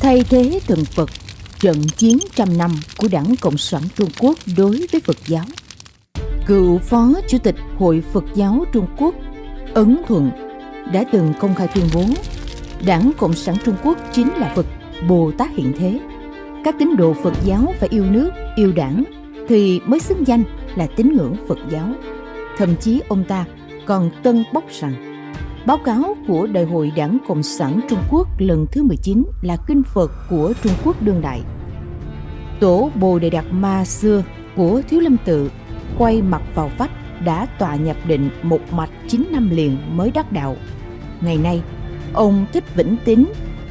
Thay thế thần Phật, trận chiến trăm năm của Đảng Cộng sản Trung Quốc đối với Phật giáo. Cựu Phó Chủ tịch Hội Phật giáo Trung Quốc Ấn Thuận đã từng công khai tuyên bố Đảng Cộng sản Trung Quốc chính là Phật Bồ Tát hiện thế. Các tín đồ Phật giáo phải yêu nước, yêu đảng thì mới xứng danh là tín ngưỡng Phật giáo. Thậm chí ông ta còn tân bốc rằng báo cáo của Đại hội Đảng Cộng sản Trung Quốc lần thứ 19 là kinh Phật của Trung Quốc đương đại. Tổ Bồ Đề Đạt Ma xưa của Thiếu Lâm Tự quay mặt vào vách đã tọa nhập định một mạch 9 năm liền mới đắc đạo. Ngày nay, ông Thích Vĩnh Tín,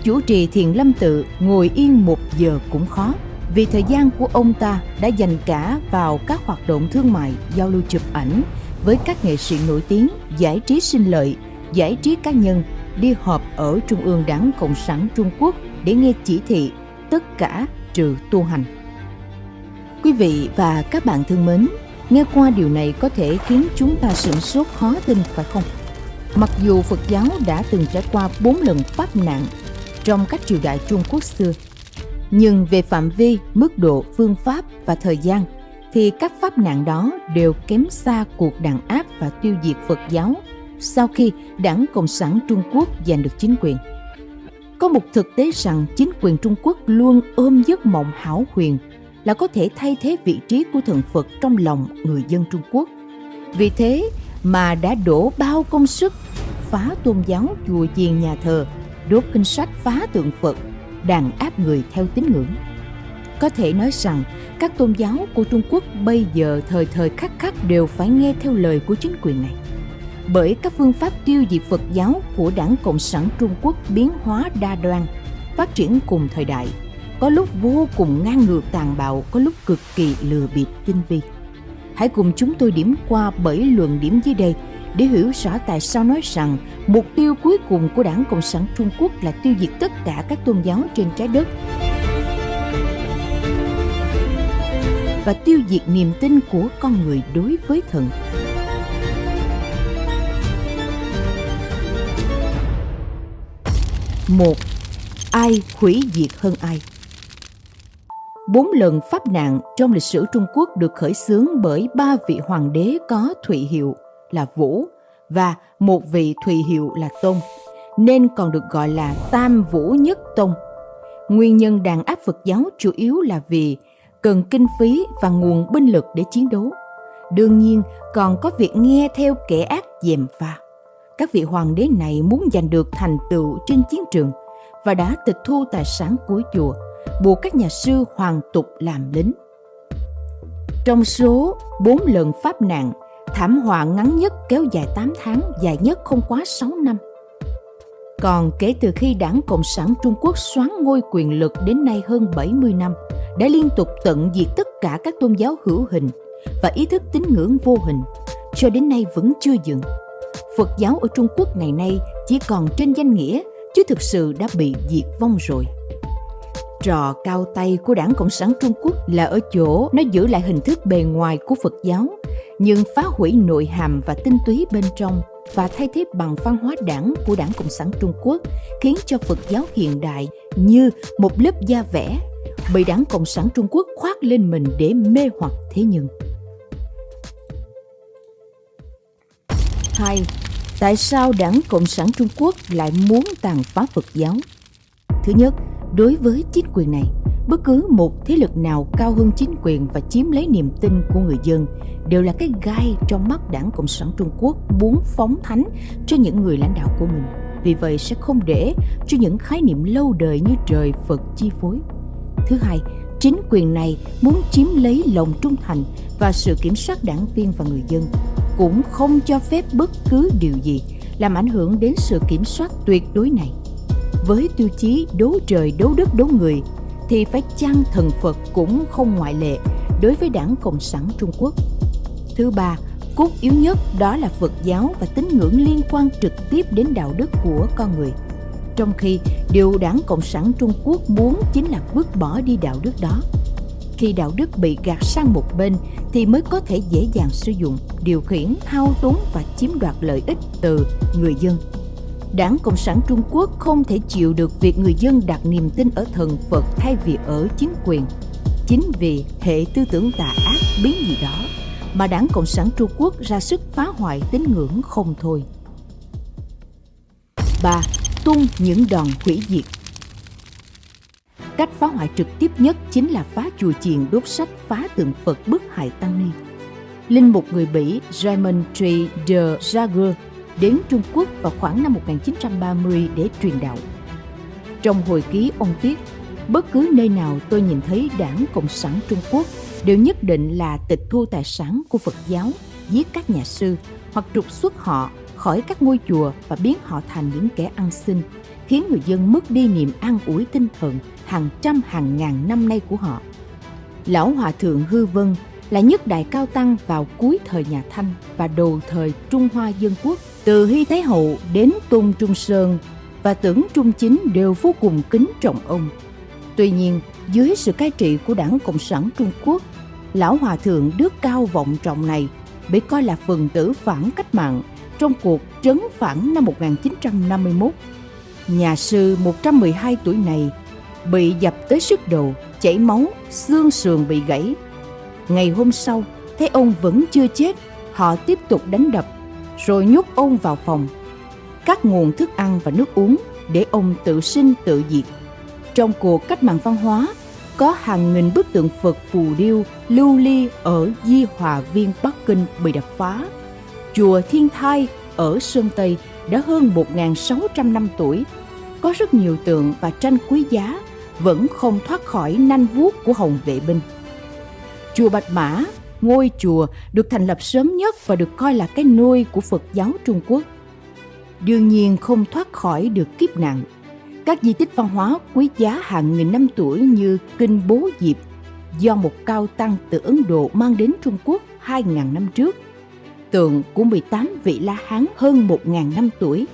chủ trì thiền lâm tự ngồi yên một giờ cũng khó vì thời gian của ông ta đã dành cả vào các hoạt động thương mại, giao lưu chụp ảnh với các nghệ sĩ nổi tiếng, giải trí sinh lợi, giải trí cá nhân, đi họp ở Trung ương Đảng Cộng sản Trung Quốc để nghe chỉ thị tất cả trừ tu hành. Quý vị và các bạn thân mến, nghe qua điều này có thể khiến chúng ta sửng sốt khó tin phải không? Mặc dù Phật giáo đã từng trải qua bốn lần pháp nạn trong các triều đại Trung Quốc xưa, nhưng về phạm vi, mức độ, phương pháp và thời gian thì các pháp nạn đó đều kém xa cuộc đàn áp và tiêu diệt Phật giáo sau khi Đảng Cộng sản Trung Quốc giành được chính quyền. Có một thực tế rằng chính quyền Trung Quốc luôn ôm giấc mộng hảo huyền là có thể thay thế vị trí của thần Phật trong lòng người dân Trung Quốc. Vì thế mà đã đổ bao công sức phá tôn giáo chùa chiền nhà thờ, đốt kinh sách phá tượng Phật, đàn áp người theo tín ngưỡng. Có thể nói rằng các tôn giáo của Trung Quốc bây giờ thời thời khắc khắc đều phải nghe theo lời của chính quyền này. Bởi các phương pháp tiêu diệt Phật giáo của Đảng Cộng sản Trung Quốc biến hóa đa đoan, phát triển cùng thời đại, có lúc vô cùng ngang ngược tàn bạo, có lúc cực kỳ lừa bịp tinh vi. Hãy cùng chúng tôi điểm qua bảy luận điểm dưới đây để hiểu rõ tại sao nói rằng mục tiêu cuối cùng của Đảng Cộng sản Trung Quốc là tiêu diệt tất cả các tôn giáo trên trái đất và tiêu diệt niềm tin của con người đối với thần. Một, ai hủy diệt hơn ai? Bốn lần pháp nạn trong lịch sử Trung Quốc được khởi xướng bởi ba vị hoàng đế có thụy hiệu là Vũ và một vị thụy hiệu là Tôn, nên còn được gọi là Tam Vũ Nhất Tôn. Nguyên nhân đàn áp Phật giáo chủ yếu là vì cần kinh phí và nguồn binh lực để chiến đấu. Đương nhiên còn có việc nghe theo kẻ ác dèm pha. Các vị hoàng đế này muốn giành được thành tựu trên chiến trường và đã tịch thu tài sản của chùa, buộc các nhà sư hoàng tục làm lính. Trong số bốn lần pháp nạn, thảm họa ngắn nhất kéo dài 8 tháng, dài nhất không quá 6 năm. Còn kể từ khi đảng Cộng sản Trung Quốc xoán ngôi quyền lực đến nay hơn 70 năm – đã liên tục tận diệt tất cả các tôn giáo hữu hình và ý thức tín ngưỡng vô hình, cho đến nay vẫn chưa dừng. Phật giáo ở Trung Quốc ngày nay chỉ còn trên danh nghĩa, chứ thực sự đã bị diệt vong rồi. Trò cao tay của đảng Cộng sản Trung Quốc là ở chỗ nó giữ lại hình thức bề ngoài của Phật giáo, nhưng phá hủy nội hàm và tinh túy bên trong và thay thế bằng văn hóa đảng của đảng Cộng sản Trung Quốc khiến cho Phật giáo hiện đại như một lớp da vẽ bị đảng Cộng sản Trung Quốc khoác lên mình để mê hoặc thế nhân. 2. Tại sao đảng Cộng sản Trung Quốc lại muốn tàn phá Phật giáo? Thứ nhất, đối với chính quyền này, bất cứ một thế lực nào cao hơn chính quyền và chiếm lấy niềm tin của người dân đều là cái gai trong mắt đảng Cộng sản Trung Quốc muốn phóng thánh cho những người lãnh đạo của mình. Vì vậy sẽ không để cho những khái niệm lâu đời như trời Phật chi phối. Thứ hai, chính quyền này muốn chiếm lấy lòng trung thành và sự kiểm soát đảng viên và người dân, cũng không cho phép bất cứ điều gì làm ảnh hưởng đến sự kiểm soát tuyệt đối này. Với tiêu chí đấu trời đấu đất đấu người thì phải chăng thần Phật cũng không ngoại lệ đối với đảng Cộng sản Trung Quốc. Thứ ba, cốt yếu nhất đó là Phật giáo và tín ngưỡng liên quan trực tiếp đến đạo đức của con người – trong khi điều đảng Cộng sản Trung Quốc muốn chính là vứt bỏ đi đạo đức đó. Khi đạo đức bị gạt sang một bên thì mới có thể dễ dàng sử dụng, điều khiển, thao túng và chiếm đoạt lợi ích từ người dân. Đảng Cộng sản Trung Quốc không thể chịu được việc người dân đặt niềm tin ở thần Phật thay vì ở chính quyền. Chính vì hệ tư tưởng tà ác biến gì đó mà Đảng Cộng sản Trung Quốc ra sức phá hoại tín ngưỡng không thôi. 3. Tung những đòn hủy diệt Cách phá hoại trực tiếp nhất chính là phá chùa chiền đốt sách phá tượng Phật bức hại tăng ni. Linh mục người Bỉ Raymond J. de Jager đến Trung Quốc vào khoảng năm 1930 để truyền đạo. Trong hồi ký ông viết, bất cứ nơi nào tôi nhìn thấy đảng Cộng sản Trung Quốc đều nhất định là tịch thu tài sản của Phật giáo, giết các nhà sư hoặc trục xuất họ khỏi các ngôi chùa và biến họ thành những kẻ ăn xin, khiến người dân mất đi niềm an ủi tinh thần hàng trăm hàng ngàn năm nay của họ. Lão Hòa Thượng Hư Vân là nhất đại cao tăng vào cuối thời nhà Thanh và đầu thời Trung Hoa Dân Quốc. Từ Hy Thái Hậu đến Tôn Trung Sơn và tưởng Trung Chính đều vô cùng kính trọng ông. Tuy nhiên, dưới sự cai trị của đảng Cộng sản Trung Quốc, Lão Hòa Thượng đức cao vọng trọng này bị coi là phần tử phản cách mạng trong cuộc trấn phản năm 1951. Nhà sư 112 tuổi này bị dập tới sức đầu, chảy máu, xương sườn bị gãy. Ngày hôm sau, thấy ông vẫn chưa chết, họ tiếp tục đánh đập, rồi nhốt ông vào phòng, cắt nguồn thức ăn và nước uống để ông tự sinh tự diệt. Trong cuộc cách mạng văn hóa, có hàng nghìn bức tượng Phật phù điêu lưu ly ở Di Hòa Viên Bắc Kinh bị đập phá. Chùa Thiên Thai ở Sơn Tây đã hơn 1.600 năm tuổi, có rất nhiều tượng và tranh quý giá vẫn không thoát khỏi nanh vuốt của Hồng Vệ Binh. Chùa Bạch Mã, ngôi chùa được thành lập sớm nhất và được coi là cái nôi của Phật giáo Trung Quốc. Đương nhiên không thoát khỏi được kiếp nạn. Các di tích văn hóa quý giá hàng nghìn năm tuổi như Kinh Bố Diệp do một cao tăng từ Ấn Độ mang đến Trung Quốc 2.000 năm trước. Tượng của 18 vị La Hán hơn 1.000 năm tuổi,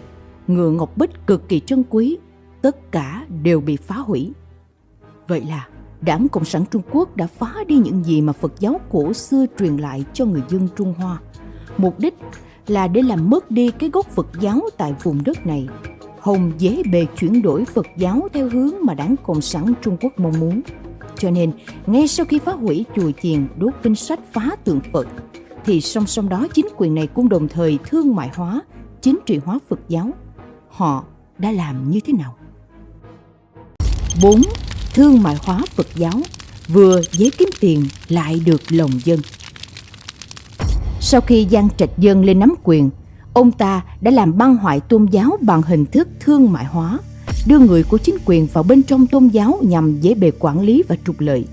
ngựa ngọc bích cực kỳ trân quý, tất cả đều bị phá hủy. Vậy là Đảng Cộng sản Trung Quốc đã phá đi những gì mà Phật giáo cổ xưa truyền lại cho người dân Trung Hoa. Mục đích là để làm mất đi cái gốc Phật giáo tại vùng đất này. Hồng dễ bề chuyển đổi Phật giáo theo hướng mà Đảng Cộng sản Trung Quốc mong muốn. Cho nên, ngay sau khi phá hủy chùa chiền đốt kinh sách phá tượng Phật, thì song song đó chính quyền này cũng đồng thời thương mại hóa, chính trị hóa Phật giáo. Họ đã làm như thế nào? 4 thương mại hóa Phật giáo, vừa dễ kiếm tiền lại được lòng dân. Sau khi Giang Trạch Dân lên nắm quyền, ông ta đã làm băng hoại tôn giáo bằng hình thức thương mại hóa, đưa người của chính quyền vào bên trong tôn giáo nhằm dễ bề quản lý và trục lợi.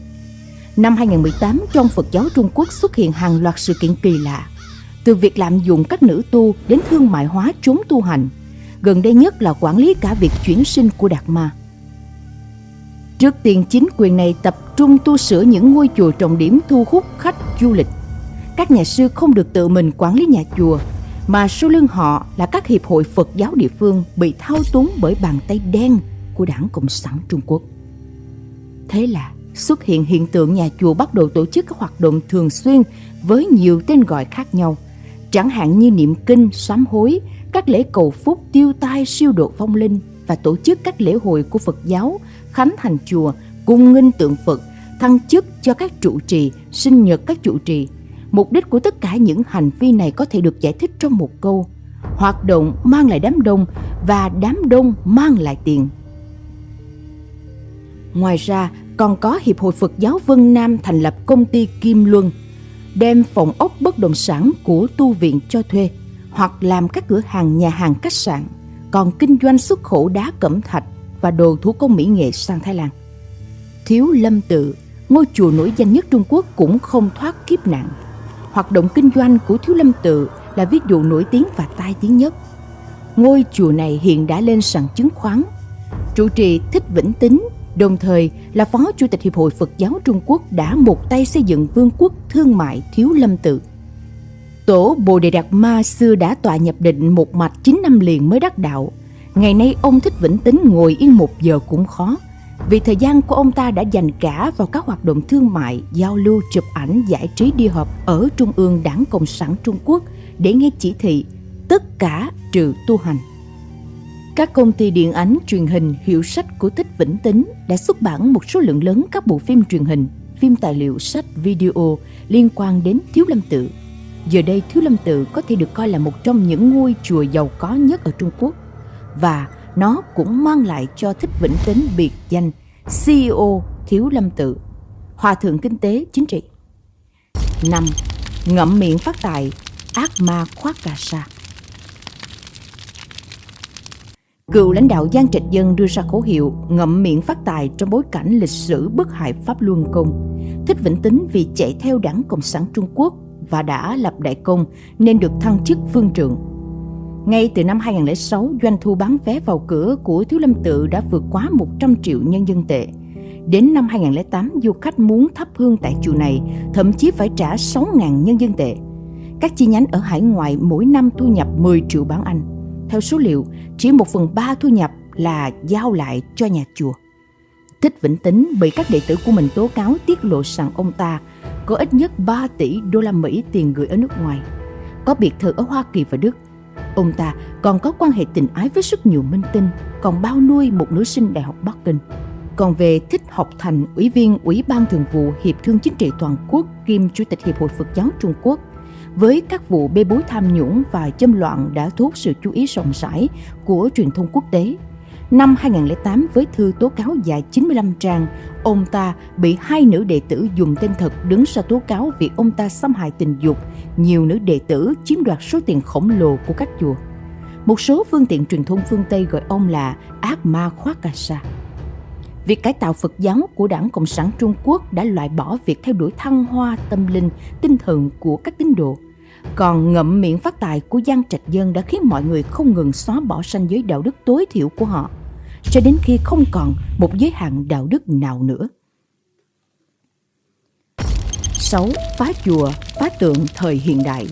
Năm 2018, trong Phật giáo Trung Quốc xuất hiện hàng loạt sự kiện kỳ lạ, từ việc lạm dụng các nữ tu đến thương mại hóa chúng tu hành. Gần đây nhất là quản lý cả việc chuyển sinh của Đạt Ma. Trước tiên chính quyền này tập trung tu sửa những ngôi chùa trọng điểm thu hút khách du lịch. Các nhà sư không được tự mình quản lý nhà chùa, mà sau lưng họ là các hiệp hội Phật giáo địa phương bị thao túng bởi bàn tay đen của đảng Cộng sản Trung Quốc. Thế là xuất hiện hiện tượng nhà chùa bắt đầu tổ chức các hoạt động thường xuyên với nhiều tên gọi khác nhau, chẳng hạn như niệm kinh, sám hối, các lễ cầu phúc, tiêu tai, siêu độ phong linh và tổ chức các lễ hội của Phật giáo khánh thành chùa, cung nghinh tượng Phật, thăng chức cho các trụ trì, sinh nhật các trụ trì. Mục đích của tất cả những hành vi này có thể được giải thích trong một câu. Hoạt động mang lại đám đông và đám đông mang lại tiền. Ngoài ra, còn có Hiệp hội Phật giáo Vân Nam thành lập công ty Kim Luân, đem phòng ốc bất động sản của tu viện cho thuê hoặc làm các cửa hàng nhà hàng khách sạn, còn kinh doanh xuất khẩu đá cẩm thạch, và đồ thủ công mỹ nghệ sang Thái Lan. Thiếu Lâm Tự, ngôi chùa nổi danh nhất Trung Quốc cũng không thoát kiếp nạn. Hoạt động kinh doanh của Thiếu Lâm Tự là ví dụ nổi tiếng và tai tiếng nhất. Ngôi chùa này hiện đã lên sàn chứng khoán. Trụ trì Thích Vĩnh Tính, đồng thời là Phó Chủ tịch Hiệp hội Phật giáo Trung Quốc đã một tay xây dựng vương quốc thương mại Thiếu Lâm Tự. Tổ Bồ Đề Đạt Ma xưa đã tọa nhập định một mạch 9 năm liền mới đắc đạo Ngày nay ông thích vĩnh tính ngồi yên một giờ cũng khó vì thời gian của ông ta đã dành cả vào các hoạt động thương mại, giao lưu, chụp ảnh, giải trí đi họp ở Trung ương Đảng Cộng sản Trung Quốc để nghe chỉ thị tất cả trừ tu hành. Các công ty điện ảnh truyền hình hiệu sách của Thích Vĩnh Tính đã xuất bản một số lượng lớn các bộ phim truyền hình, phim tài liệu, sách, video liên quan đến Thiếu Lâm Tự. Giờ đây Thiếu Lâm Tự có thể được coi là một trong những ngôi chùa giàu có nhất ở Trung Quốc và nó cũng mang lại cho Thích Vĩnh Tính biệt danh CEO Thiếu Lâm Tự, Hòa thượng kinh tế chính trị. 5. Ngậm miệng phát tài, ác ma khoác cà sa. Cựu lãnh đạo Giang Trạch Dân đưa ra khẩu hiệu ngậm miệng phát tài trong bối cảnh lịch sử bức hại Pháp Luân Công. Thích Vĩnh Tính vì chạy theo đảng Cộng sản Trung Quốc và đã lập đại công nên được thăng chức vương trượng. Ngay từ năm 2006, doanh thu bán vé vào cửa của Thiếu Lâm Tự đã vượt quá 100 triệu nhân dân tệ. Đến năm 2008, du khách muốn thắp hương tại chùa này thậm chí phải trả 6.000 nhân dân tệ. Các chi nhánh ở hải ngoại mỗi năm thu nhập 10 triệu bảng Anh. Theo số liệu, chỉ một phần ba thu nhập là giao lại cho nhà chùa. Thích Vĩnh Tính bị các đệ tử của mình tố cáo tiết lộ rằng ông ta có ít nhất 3 tỷ đô la Mỹ tiền gửi ở nước ngoài, có biệt thự ở Hoa Kỳ và Đức. Ông ta còn có quan hệ tình ái với rất nhiều minh tinh, còn bao nuôi một nữ sinh Đại học Bắc Kinh. Còn về Thích Học Thành, Ủy viên Ủy ban Thường vụ Hiệp thương Chính trị Toàn quốc kiêm Chủ tịch Hiệp hội Phật giáo Trung Quốc, với các vụ bê bối tham nhũng và châm loạn đã thu hút sự chú ý rộng rãi của truyền thông quốc tế. Năm 2008 với thư tố cáo dài 95 trang, ông ta bị hai nữ đệ tử dùng tên thật đứng ra tố cáo vì ông ta xâm hại tình dục nhiều nữ đệ tử chiếm đoạt số tiền khổng lồ của các chùa. Một số phương tiện truyền thông phương Tây gọi ông là ác ma khoác cà sa. Việc cải tạo Phật giáo của Đảng Cộng sản Trung Quốc đã loại bỏ việc theo đuổi thăng hoa tâm linh, tinh thần của các tín đồ. Còn ngậm miệng phát tài của Giang Trạch Dân đã khiến mọi người không ngừng xóa bỏ ranh giới đạo đức tối thiểu của họ, cho đến khi không còn một giới hạn đạo đức nào nữa. 6. Phá chùa, phá tượng thời hiện đại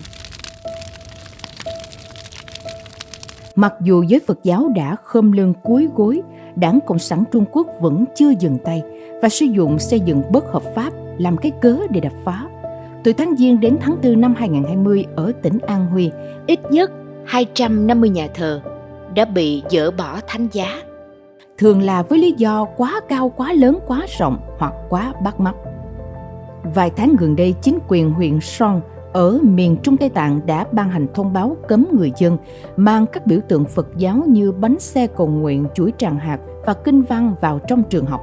Mặc dù giới Phật giáo đã khom lưng cúi gối Đảng Cộng sản Trung Quốc vẫn chưa dừng tay và sử dụng xây dựng bất hợp pháp làm cái cớ để đập phá. Từ tháng Giêng đến tháng 4 năm 2020 ở tỉnh An Huy, ít nhất 250 nhà thờ đã bị dỡ bỏ thánh giá. Thường là với lý do quá cao, quá lớn, quá rộng hoặc quá bắt mắt. Vài tháng gần đây, chính quyền huyện Son ở miền Trung Tây Tạng đã ban hành thông báo cấm người dân mang các biểu tượng Phật giáo như bánh xe cầu nguyện, chuỗi tràng hạt và kinh văn vào trong trường học.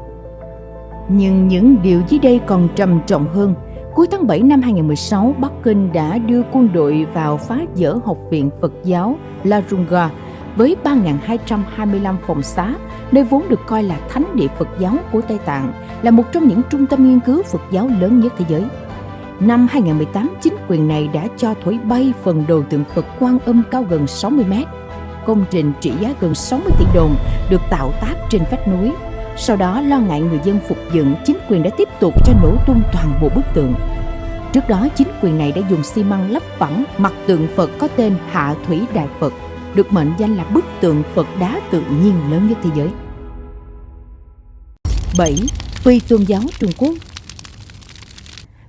Nhưng những điều dưới đây còn trầm trọng hơn. Cuối tháng 7 năm 2016, Bắc Kinh đã đưa quân đội vào phá dỡ Học viện Phật giáo La Runga với 3.225 phòng xá, nơi vốn được coi là thánh địa Phật giáo của Tây Tạng, là một trong những trung tâm nghiên cứu Phật giáo lớn nhất thế giới. Năm 2018, chính quyền này đã cho thổi bay phần đồ tượng Phật Quan Âm cao gần 60 mét. Công trình trị giá gần 60 tỷ đồng được tạo tác trên vách núi. Sau đó lo ngại người dân phục dựng, chính quyền đã tiếp tục cho nổ tung toàn bộ bức tượng. Trước đó, chính quyền này đã dùng xi măng lấp phẳng mặt tượng Phật có tên Hạ Thủy Đại Phật, được mệnh danh là bức tượng Phật đá tự nhiên lớn nhất thế giới. 7. Phi tôn giáo Trung Quốc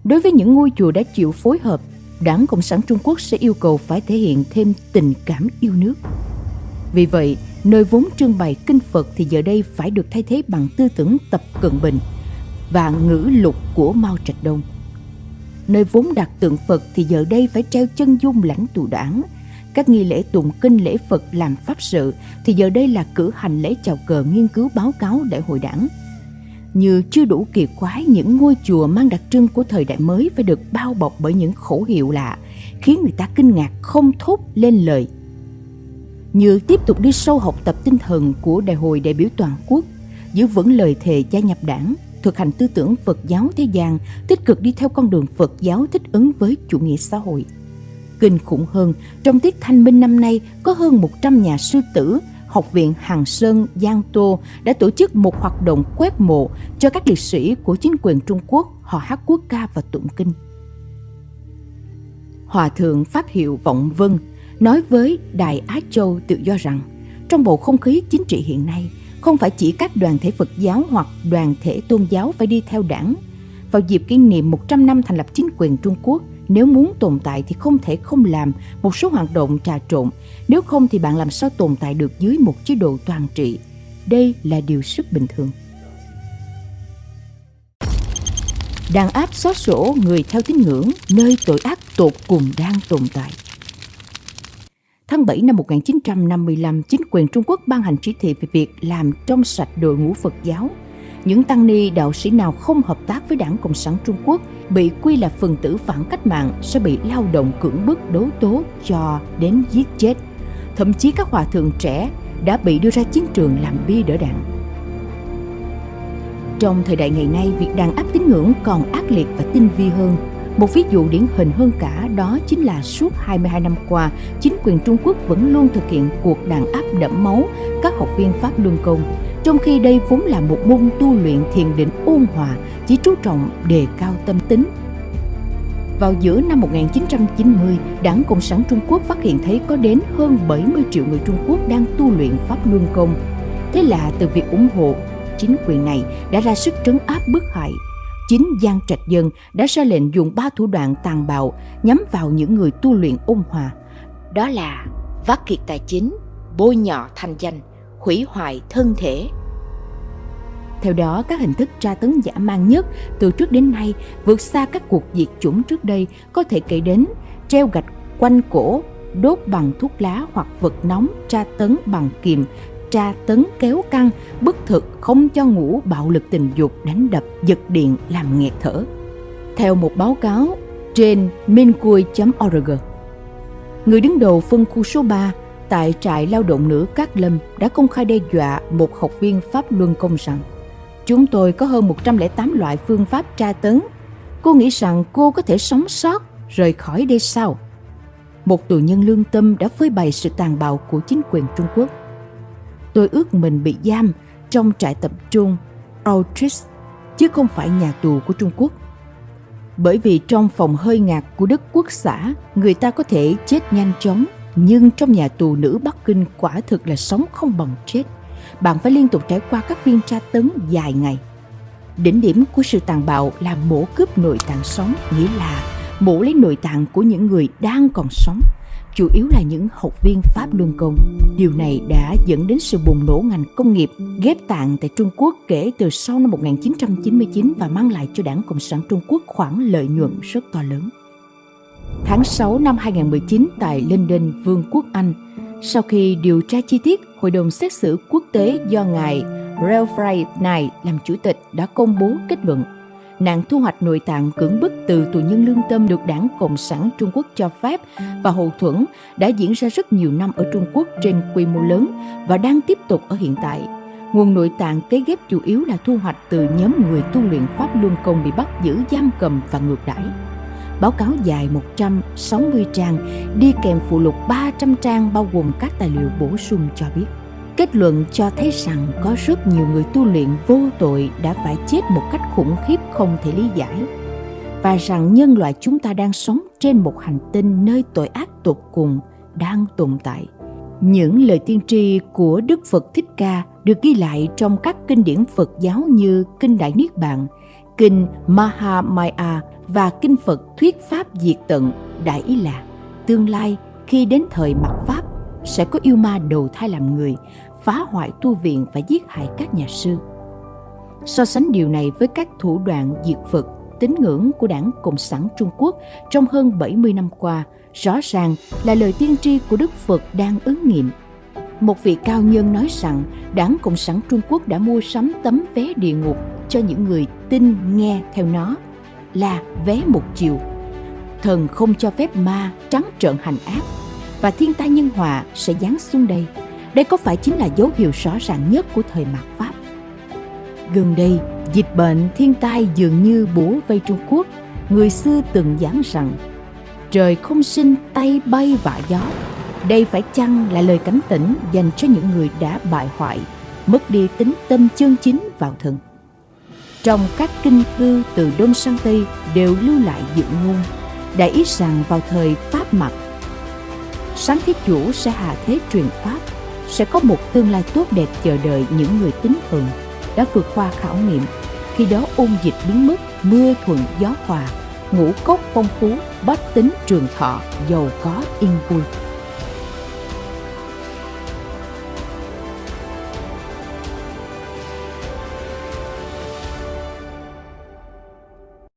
Đối với những ngôi chùa đã chịu phối hợp, Đảng Cộng sản Trung Quốc sẽ yêu cầu phải thể hiện thêm tình cảm yêu nước. Vì vậy, nơi vốn trưng bày kinh Phật thì giờ đây phải được thay thế bằng tư tưởng tập cận bình và ngữ lục của Mao Trạch Đông. Nơi vốn đặt tượng Phật thì giờ đây phải treo chân dung lãnh tụ đảng. Các nghi lễ tụng kinh lễ Phật làm pháp sự thì giờ đây là cử hành lễ chào cờ nghiên cứu báo cáo đại hội đảng – như chưa đủ kỳ quái những ngôi chùa mang đặc trưng của thời đại mới phải được bao bọc bởi những khẩu hiệu lạ, khiến người ta kinh ngạc không thốt lên lời. Như tiếp tục đi sâu học tập tinh thần của Đại hội đại biểu toàn quốc, giữ vững lời thề gia nhập đảng, thực hành tư tưởng Phật giáo thế gian, tích cực đi theo con đường Phật giáo thích ứng với chủ nghĩa xã hội. Kinh khủng hơn, trong tiết thanh minh năm nay có hơn 100 nhà sư tử Học viện Hàng Sơn, Giang Tô đã tổ chức một hoạt động quét mộ cho các liệt sĩ của chính quyền Trung Quốc họ hát quốc ca và tụng kinh. Hòa thượng Pháp Hiệu Vọng Vân nói với Đài Á Châu tự do rằng trong bầu không khí chính trị hiện nay, không phải chỉ các đoàn thể Phật giáo hoặc đoàn thể tôn giáo phải đi theo đảng. Vào dịp kỷ niệm 100 năm thành lập chính quyền Trung Quốc, nếu muốn tồn tại thì không thể không làm một số hoạt động trà trộn, nếu không thì bạn làm sao tồn tại được dưới một chế độ toàn trị. Đây là điều rất bình thường. Đàn áp xóa sổ người theo tín ngưỡng nơi tội ác tột cùng đang tồn tại. Tháng 7 năm 1955, chính quyền Trung Quốc ban hành chỉ thị về việc làm trong sạch đội ngũ Phật giáo. Những tăng ni đạo sĩ nào không hợp tác với đảng Cộng sản Trung Quốc bị quy là phần tử phản cách mạng sẽ bị lao động cưỡng bức đấu tố cho đến giết chết. Thậm chí các hòa thượng trẻ đã bị đưa ra chiến trường làm bia đỡ đạn. Trong thời đại ngày nay, việc đàn áp tín ngưỡng còn ác liệt và tinh vi hơn. Một ví dụ điển hình hơn cả đó chính là suốt 22 năm qua, chính quyền Trung Quốc vẫn luôn thực hiện cuộc đàn áp đẫm máu các học viên Pháp Luân Công, trong khi đây vốn là một môn tu luyện thiền định ôn hòa, chỉ chú trọng đề cao tâm tính. Vào giữa năm 1990, Đảng Cộng sản Trung Quốc phát hiện thấy có đến hơn 70 triệu người Trung Quốc đang tu luyện Pháp Luân Công. Thế là từ việc ủng hộ, chính quyền này đã ra sức trấn áp bức hại chính Giang Trạch Dân đã ra lệnh dùng ba thủ đoạn tàn bạo nhắm vào những người tu luyện ôn hòa. Đó là vắt kiệt tài chính, bôi nhọ thanh danh, hủy hoại thân thể. Theo đó, các hình thức tra tấn giả mang nhất từ trước đến nay vượt xa các cuộc diệt chủng trước đây có thể kể đến treo gạch quanh cổ, đốt bằng thuốc lá hoặc vật nóng tra tấn bằng kìm, tra tấn kéo căng, bức thực không cho ngủ bạo lực tình dục đánh đập giật điện làm nghẹt thở. Theo một báo cáo trên mincui.org, người đứng đầu phân khu số 3 tại trại lao động nữ Cát Lâm đã công khai đe dọa một học viên Pháp Luân Công rằng Chúng tôi có hơn 108 loại phương pháp tra tấn. Cô nghĩ rằng cô có thể sống sót rời khỏi đây sao? Một tù nhân lương tâm đã phơi bày sự tàn bạo của chính quyền Trung Quốc. Tôi ước mình bị giam trong trại tập trung Auschwitz chứ không phải nhà tù của Trung Quốc. Bởi vì trong phòng hơi ngạt của Đức Quốc xã, người ta có thể chết nhanh chóng, nhưng trong nhà tù nữ Bắc Kinh quả thực là sống không bằng chết. Bạn phải liên tục trải qua các phiên tra tấn dài ngày. Đỉnh điểm của sự tàn bạo là mổ cướp nội tạng sống, nghĩa là mổ lấy nội tạng của những người đang còn sống chủ yếu là những học viên Pháp Luân Công. Điều này đã dẫn đến sự bùng nổ ngành công nghiệp ghép tạng tại Trung Quốc kể từ sau năm 1999 và mang lại cho Đảng Cộng sản Trung Quốc khoản lợi nhuận rất to lớn. Tháng 6 năm 2019 tại London, Vương quốc Anh, sau khi điều tra chi tiết, Hội đồng xét xử quốc tế do ngài Ralph Knight làm chủ tịch đã công bố kết luận nạn thu hoạch nội tạng cưỡng bức từ tù nhân lương tâm được đảng Cộng sản Trung Quốc cho phép và hậu thuẫn đã diễn ra rất nhiều năm ở Trung Quốc trên quy mô lớn và đang tiếp tục ở hiện tại. Nguồn nội tạng kế ghép chủ yếu là thu hoạch từ nhóm người tu luyện Pháp Luân Công bị bắt giữ giam cầm và ngược đãi. Báo cáo dài 160 trang, đi kèm phụ lục 300 trang bao gồm các tài liệu bổ sung cho biết. Kết luận cho thấy rằng có rất nhiều người tu luyện vô tội đã phải chết một cách khủng khiếp không thể lý giải và rằng nhân loại chúng ta đang sống trên một hành tinh nơi tội ác tột cùng đang tồn tại. Những lời tiên tri của Đức Phật Thích Ca được ghi lại trong các kinh điển Phật giáo như Kinh Đại Niết Bàn, Kinh Mahamaya và Kinh Phật Thuyết Pháp Diệt Tận, đại ý là tương lai khi đến thời mặt Pháp sẽ có yêu ma đầu thai làm người phá hoại tu viện và giết hại các nhà sư. So sánh điều này với các thủ đoạn diệt Phật, tín ngưỡng của đảng Cộng sản Trung Quốc trong hơn 70 năm qua, rõ ràng là lời tiên tri của Đức Phật đang ứng nghiệm. Một vị cao nhân nói rằng đảng Cộng sản Trung Quốc đã mua sắm tấm vé địa ngục cho những người tin nghe theo nó là vé một chiều. Thần không cho phép ma trắng trợn hành ác và thiên tai nhân họa sẽ giáng xuống đây đây có phải chính là dấu hiệu rõ ràng nhất của thời mạt Pháp? Gần đây, dịch bệnh thiên tai dường như bủa vây Trung Quốc. Người xưa từng giảng rằng trời không sinh tay bay vạ gió. Đây phải chăng là lời cảnh tỉnh dành cho những người đã bại hoại, mất đi tính tâm chân chính vào thần. Trong các kinh thư từ Đông sang Tây đều lưu lại dự ngôn, đã ý rằng vào thời Pháp mặt, sáng thế chủ sẽ hạ thế truyền Pháp sẽ có một tương lai tốt đẹp chờ đợi những người tín thuận đã vượt qua khảo nghiệm khi đó ôn dịch biến mất mưa thuận gió hòa ngũ cốc phong phú, bách tính trường thọ, giàu có yên vui.